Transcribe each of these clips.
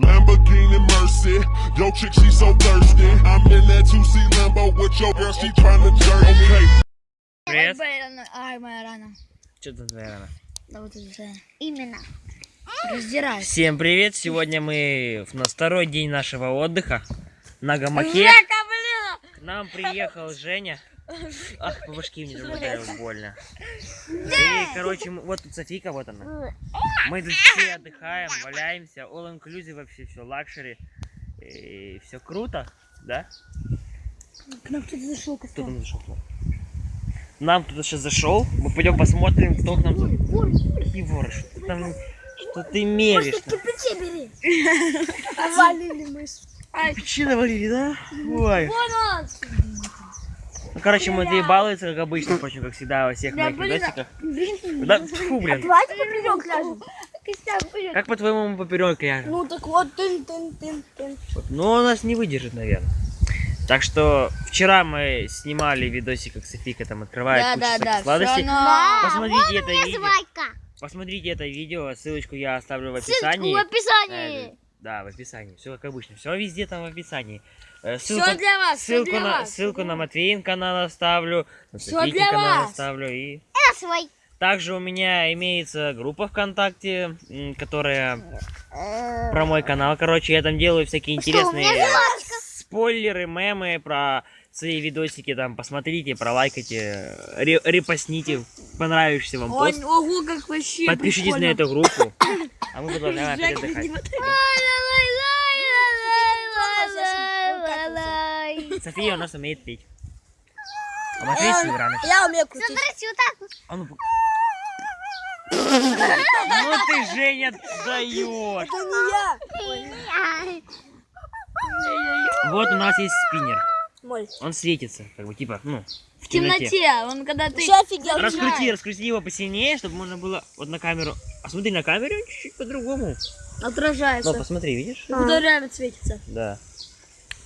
Lamborghini Mercy, yo chick she so thirsty. I'm in that 2C Lambo with your girl, she tryna jerk. Okay. Привет. Ой, рано. Ай, моя рана. Что тут твоя рана? Да вот это. Именно. Раздирай. Всем привет! Сегодня мы на второй день нашего отдыха на гамаке. К нам приехал Женя. Ах, по башке мне уже ударил больно. И, короче, вот тут Софика, вот она. Мы тут все отдыхаем, валяемся. All inclusive вообще все, luxury. И все круто, да? К нам кто-то зашел, Кто к нам зашел? Нам кто-то сейчас зашел. Мы пойдем посмотрим, кто к нам за... Какие воры? Что ты там... Что ты меришь? Кирпичи бери. Валили мы. Ай, Печи навалили, да? Ой. вон он. Ну, короче, Матвей балуется, как обычно, впрочем, как всегда во всех моих видосиках. Блин, Да, фу, блин. давайте поперек ляжем. Как по-твоему мы поперек ляжем? Ну так вот, тын, тын, тын, тын. Ну, он нас не выдержит, наверное. Так что вчера мы снимали видосик, как Софика там открывает Да, кучу да, да. сладостей. но- Посмотрите это видео. Посмотрите это видео, ссылочку я оставлю в описании. в описании. Э, Да, в описании. Все как обычно. Все везде там в описании. Э, Все Ссылку, для вас, ссылку для на, вас. ссылку на Матвеин канал оставлю, на Софийкин для канал вас. оставлю и Это свой. Также у меня имеется группа ВКонтакте, которая про мой канал. Короче, я там делаю всякие Что, интересные спойлеры, мемы про свои видосики. Там посмотрите, пролайкайте, ре- репостните понравившийся вам пост. ого, как вообще Подпишитесь на прикольно. эту группу. А мы продолжаем опять отдыхать. не вот это. София у нас умеет петь. А Матвей Северанович. Я умею крутить. Смотрите, вот так вот. А ну, ну ты, Женя, даешь. Это не я. Вот у нас есть спиннер. Мой. Он светится, как бы, типа, ну, в В темноте, он когда ты... Вообще офигел. Раскрути, раскрути его посильнее, чтобы можно было вот на камеру. А смотри, на камере он чуть-чуть по-другому. Отражается. Ну, посмотри, видишь? Куда реально светится. Да.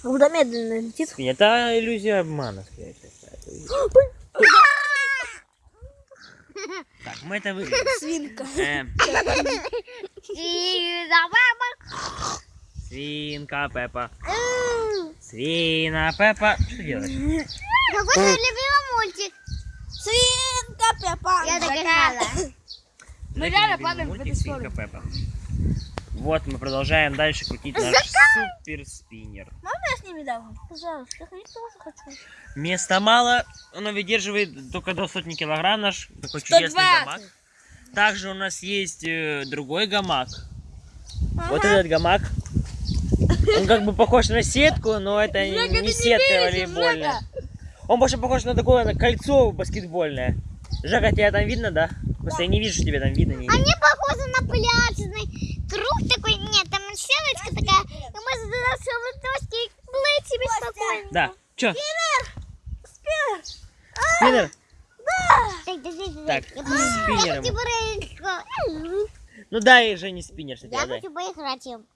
Куда медленно летит. Это иллюзия обмана, скорее всего. Так, мы это вырежем. Свинка. Эм, И давай, свинка Пеппа. Свина Пеппа. Что делаешь? Какой твой любимый мультик? Свинка Пеппа. Я догадала. Мы Знаете, реально падаем в эту Свинка Пеппа. Вот мы продолжаем дальше крутить наш супер спиннер. Можно я с ними дам? Пожалуйста, я тоже хочу. Места мало, оно выдерживает только до сотни килограмм наш такой чудесный 120. гамак. Также у нас есть э, другой гамак. Вот этот гамак. Он как бы похож на сетку, но это не- Жека, не не сетка веришь, волейбольная. Он больше похож на такое на кольцо баскетбольное. Жека, тебя там видно, да? Просто я не вижу, что тебя там видно. Не... Они похожи на пляжный круг такой. Нет, там сеточка такая. И можно туда все доски и плыть себе спокойно. Да. Чё? Спиннер. Так, подожди, Так. Я спиннером. Я. Ну дай Жене спиннер, Я сначала дай. хочу поиграть им.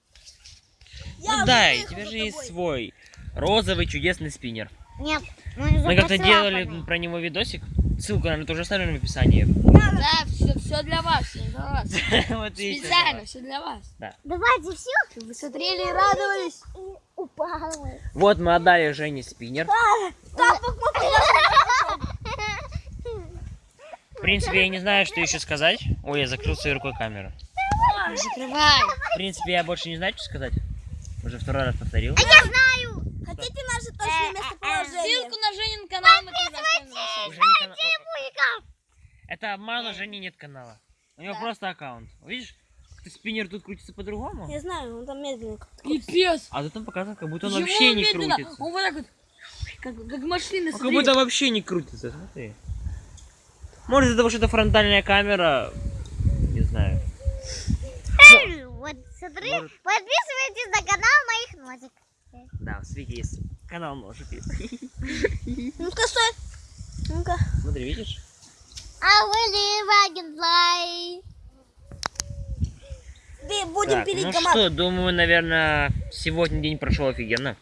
Ну дай, у тебя же есть свой розовый чудесный спиннер. Нет, Мы как-то делали про него видосик. Ссылку, наверное, тоже оставлю в описании. Да, все, все для вас, все для вас. Вот Специально, все для вас. Давайте все. Вы смотрели и радовались. Упала. Вот мы отдали Жене спиннер. В принципе, я не знаю, что еще сказать. Ой, я закрыл своей рукой камеру. Закрывай. В принципе, я больше не знаю, что сказать. Уже второй раз повторил. Я знаю. Хотите наше точное местоположение? Ссылку на Женин канал мы тоже оставим. Это обман, у Жени нет канала. У него просто аккаунт. Видишь, как-то спиннер тут крутится по-другому. Я знаю, он там медленно. Пипец. А тут он показывает, как будто он Почему вообще не медленно? крутится. Он вот так вот, как, как машина, Он как будто вообще не крутится, смотри. Может из-за того, что это фронтальная камера, не знаю. Вот, смотри, Может. подписывайтесь на канал моих носик. Да, в свете есть канал ножик есть. Ну-ка, стой. Ну-ка. Смотри, видишь? I will live again fly. Будем Так, пилить ну команд. что, думаю, наверное, сегодня день прошел офигенно.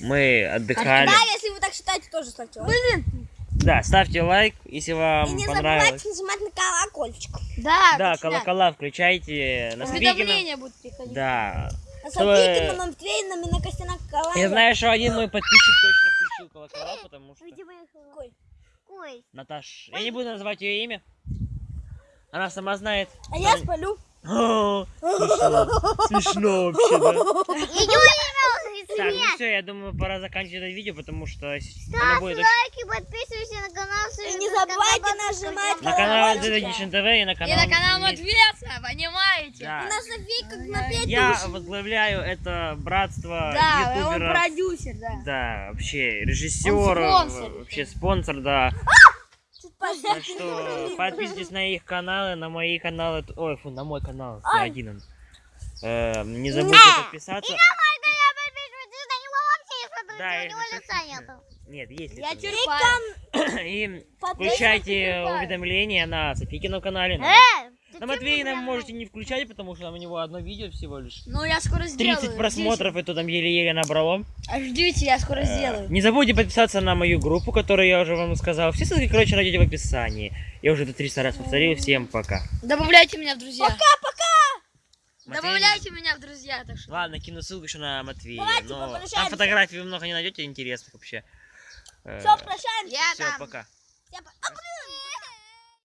Мы отдыхали. Да, если вы так считаете, тоже ставьте лайк. Блин. Да, ставьте лайк, если вам И не понравилось. забывайте нажимать на колокольчик. Да, Да, колокола включайте. На. Уведомления будут приходить. Да. На Чтобы- на Матвеином и на Костяна Калане. Я знаю, что один мой подписчик точно включил колокола, потому что... Какой? Какой? Наташ, я не буду называть ее имя. Она сама знает. А я спалю. Смешно, смешно вообще, да? Так, ну все, я думаю, пора заканчивать это видео, потому что Ставь будет очень... лайки, подписывайся на канал. И не забывайте нажимать На канал. Edition TV и на канал... И на канал Матвеса, понимаете? Да. И на Софийка на пять Я возглавляю это братство Да, он ютуберов. продюсер, да. Да, вообще режиссер, Он спонсор. вообще спонсор, да. Так что подписывайтесь на их каналы, на мои каналы. Ой, фу, на мой канал, Ай. один он. Э, не забудьте подписаться. Мой канал подписывайтесь, на него вообще не смотрите, Да, у него лица нету. Нет, есть Я лицо. черпаю. И Подписывайтесь, включайте уведомления на Софикином канале. На, Э, ты на Матвеином прям- можете не включать, потому что у него одно видео всего лишь. Ну, я скоро сделаю. 30 просмотров, и то там еле-еле набрало. Ждите. А ждите, я скоро сделаю. Не забудьте подписаться на мою группу, которую я уже вам сказал. Все ссылки, короче, найдете в описании. Я уже это 300 раз повторил. Всем пока. Добавляйте меня в друзья. Матвей- Добавляйте меня в друзья, так что. Ладно, кину ссылку еще на Матвея. Давайте но там фотографий вы много не найдете интересных вообще. Все, прощаемся. Все, там. пока. Всем пока.